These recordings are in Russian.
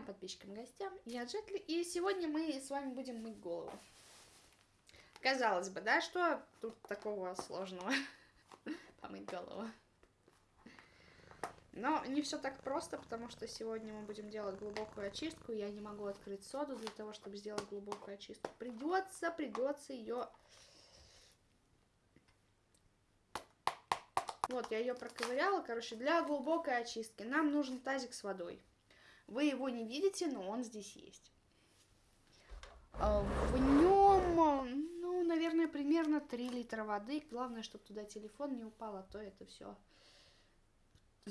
друзьям, подписчикам, гостям. Я Джетли, и сегодня мы с вами будем мыть голову. Казалось бы, да, что тут такого сложного? Помыть голову. Но не все так просто, потому что сегодня мы будем делать глубокую очистку. Я не могу открыть соду для того, чтобы сделать глубокую очистку. Придется, придется ее... Вот, я ее проковыряла. Короче, для глубокой очистки нам нужен тазик с водой. Вы его не видите, но он здесь есть. А, в нем, ну, наверное, примерно 3 литра воды. Главное, чтобы туда телефон не упал, а то это все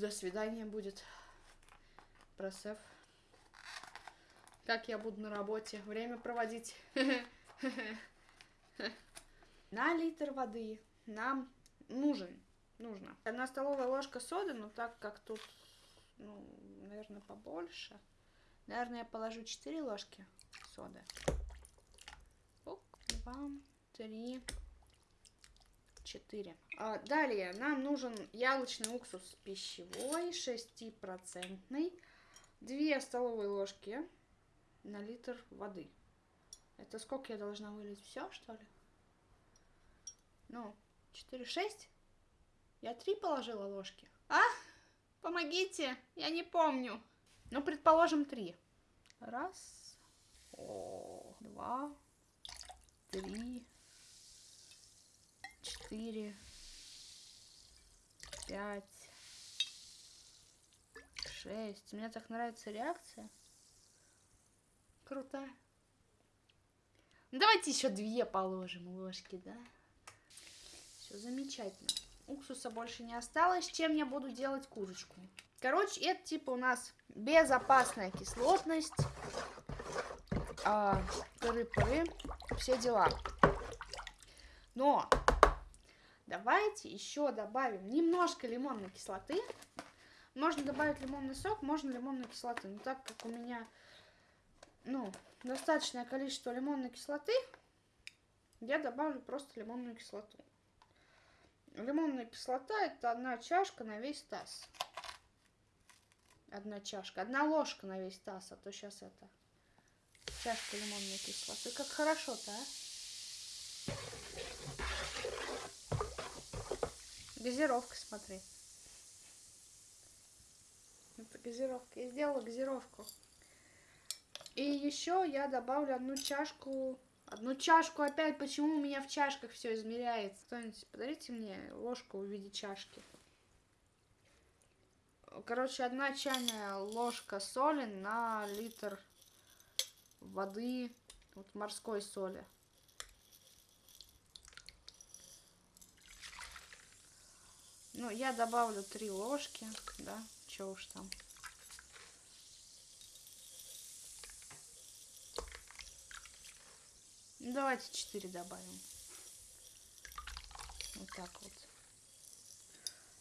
до свидания будет. Просев. Как я буду на работе? Время проводить. На литр воды нам нужен. Нужно. Одна столовая ложка соды, но так как тут, ну, наверное, побольше. Наверное, я положу 4 ложки соды. Два, три, 4. А, далее нам нужен яблочный уксус пищевой, 6%. 2 столовые ложки на литр воды. Это сколько я должна вылить? Все, что ли? Ну, 4, 6? Я 3 положила ложки. А? Помогите, я не помню. Ну, предположим, 3. Раз, о, два, три, четыре, пять, шесть. Мне так нравится реакция. Крутая. Ну, давайте еще две положим ложки, да? Все замечательно. Уксуса больше не осталось. Чем я буду делать курочку? Короче, это типа у нас безопасная кислотность. А, пыры-пыры. Все дела. Но Давайте еще добавим немножко лимонной кислоты. Можно добавить лимонный сок, можно лимонную кислоту. Но так как у меня ну, достаточное количество лимонной кислоты, я добавлю просто лимонную кислоту. Лимонная кислота это одна чашка на весь таз. Одна чашка, одна ложка на весь таз, а то сейчас это чашка лимонной кислоты. Как хорошо-то, а? Газировка, смотри. Это газировка. Я сделала газировку. И еще я добавлю одну чашку... Одну чашку опять. Почему у меня в чашках все измеряется? Кто-нибудь подарите мне ложку в виде чашки. Короче, одна чайная ложка соли на литр воды, вот морской соли. Ну, я добавлю три ложки, да, что уж там. Давайте 4 добавим. Вот так вот.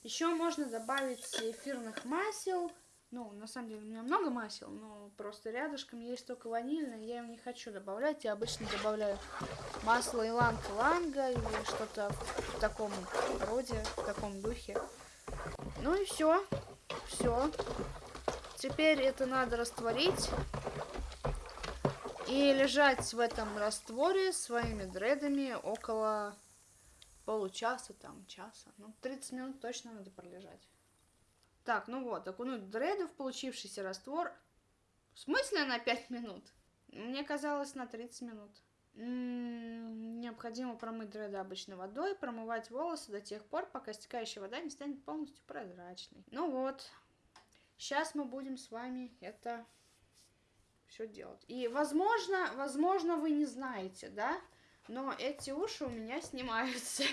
Еще можно добавить эфирных масел. Ну, на самом деле у меня много масел, но просто рядышком есть только ванильное, я его не хочу добавлять. Я обычно добавляю масло иланг-ланга или что-то в таком роде, в таком духе. Ну и все. Все. Теперь это надо растворить. И лежать в этом растворе своими дредами около получаса, там, часа. Ну, 30 минут точно надо пролежать. Так, ну вот, окунуть дреды в получившийся раствор. В смысле на 5 минут? Мне казалось на 30 минут. М -м необходимо промыть дреды обычной водой, промывать волосы до тех пор, пока стекающая вода не станет полностью прозрачной. Ну вот, сейчас мы будем с вами это все делать. И, возможно, возможно, вы не знаете, да, но эти уши у меня снимаются.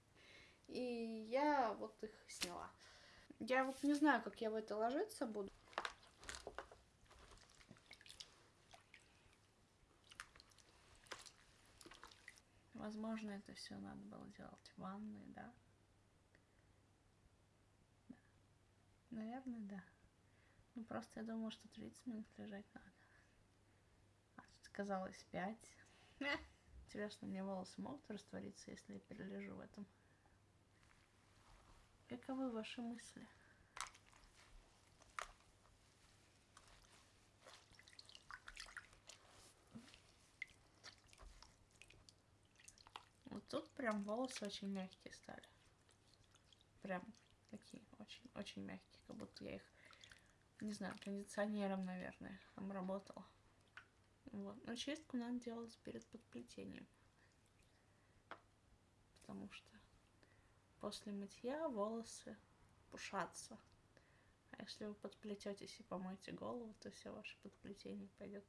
И я вот их сняла. Я вот не знаю, как я в это ложиться буду. Возможно, это все надо было делать в ванной, да? Да. Наверное, да. Ну, просто я думала, что 30 минут лежать надо казалось пять. Интересно, мне волосы могут раствориться, если я перележу в этом? Каковы ваши мысли? Вот тут прям волосы очень мягкие стали. Прям такие очень-очень мягкие, как будто я их, не знаю, кондиционером, наверное, обработала. Вот. Но чистку надо делать перед подплетением. Потому что после мытья волосы пушатся. А если вы подплететесь и помоете голову, то все ваше подплетение пойдет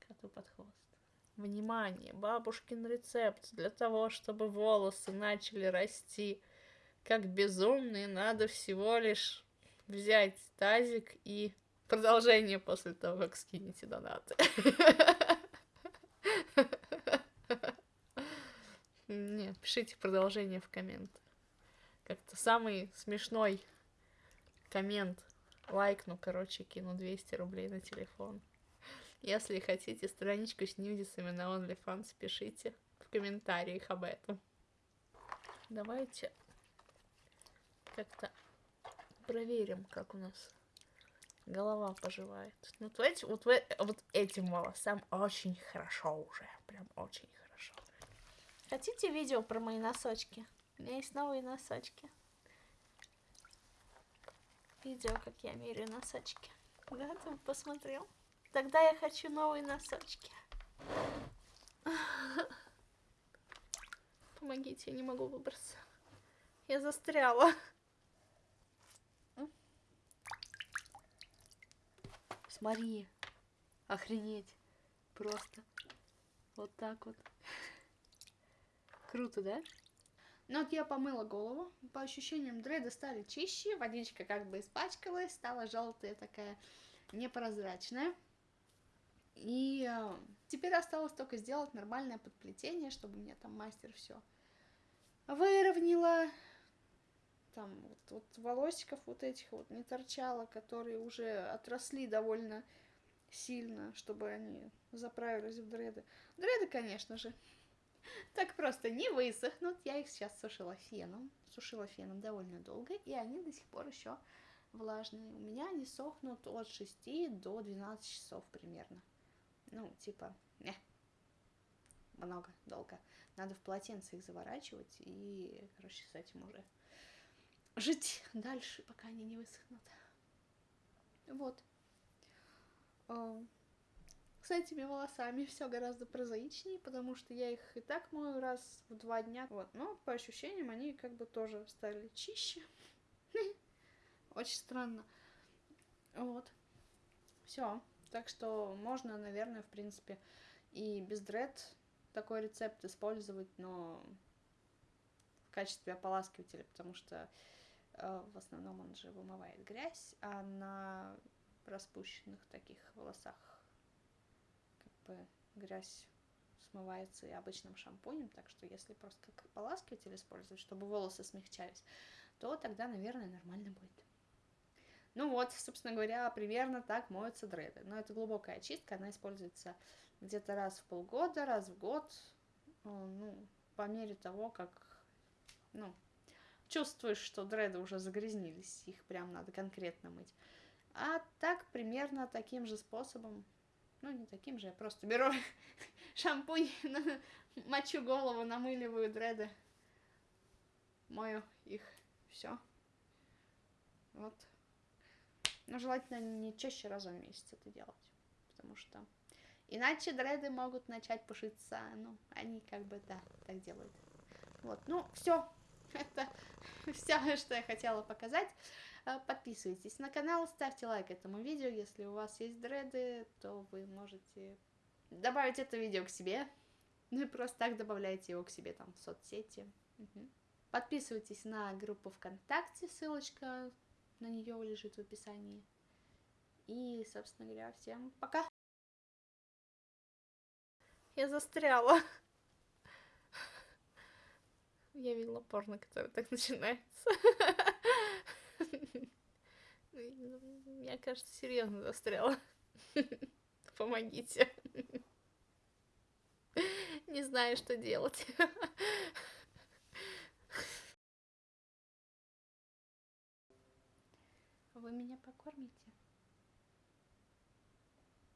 коту под хвост. Внимание! Бабушкин рецепт для того, чтобы волосы начали расти как безумные, надо всего лишь взять тазик и продолжение после того, как скинете донаты. Не, пишите продолжение в комменты. Как-то самый смешной коммент. Лайкну, короче, кину 200 рублей на телефон. Если хотите страничку с нюдисами на OnlyFans, пишите в комментариях об этом. Давайте как-то проверим, как у нас голова поживает. Ну, вот, эти, вот, вот этим волосам очень хорошо уже. Прям очень хорошо. Хотите видео про мои носочки? У меня есть новые носочки. Видео, как я меряю носочки. Да, ты посмотрел? Тогда я хочу новые носочки. Помогите, я не могу выбраться. Я застряла. Смотри. Охренеть. Просто. Вот так вот. Круто, да? Ну вот я помыла голову, по ощущениям дреды стали чище, водичка как бы испачкалась, стала желтая такая непрозрачная. И э, теперь осталось только сделать нормальное подплетение, чтобы мне там мастер все выровняла. Там вот, вот волосиков вот этих вот не торчало, которые уже отросли довольно сильно, чтобы они заправились в дреды. Дреды, конечно же, так просто не высохнут. Я их сейчас сушила феном. Сушила феном довольно долго, и они до сих пор еще влажные. У меня они сохнут от 6 до 12 часов примерно. Ну, типа, не, много, долго. Надо в полотенце их заворачивать и, с этим уже жить дальше, пока они не высохнут. Вот. А, с этими волосами все гораздо прозаичнее, потому что я их и так мою раз в два дня. Вот, но по ощущениям они как бы тоже стали чище. Очень странно. Вот. Все. Так что можно, наверное, в принципе, и без дред такой рецепт использовать, но качестве ополаскивателя, потому что э, в основном он же вымывает грязь, а на распущенных таких волосах бы грязь смывается и обычным шампунем, так что если просто как ополаскиватель использовать, чтобы волосы смягчались, то тогда, наверное, нормально будет. Ну вот, собственно говоря, примерно так моются дреды. Но это глубокая очистка, она используется где-то раз в полгода, раз в год, ну, по мере того, как, ну, чувствуешь, что дреды уже загрязнились, их прям надо конкретно мыть. А так, примерно таким же способом ну, не таким же, я просто беру шампунь, мочу голову, намыливаю дреды, мою их, все. Вот. Но желательно не чаще раза в месяц это делать, потому что иначе дреды могут начать пушиться, ну, они как бы, да, так делают. Вот, ну, все, это все, что я хотела показать. Э, подписывайтесь на канал, ставьте лайк этому видео. Если у вас есть дреды, то вы можете добавить это видео к себе. Ну и просто так добавляйте его к себе там в соцсети. Угу. Подписывайтесь на группу ВКонтакте, ссылочка на нее лежит в описании. И, собственно говоря, всем пока! Я застряла. Я видела порно, которое так начинается. Я, кажется, серьезно застряла. Помогите. Не знаю, что делать. Вы меня покормите?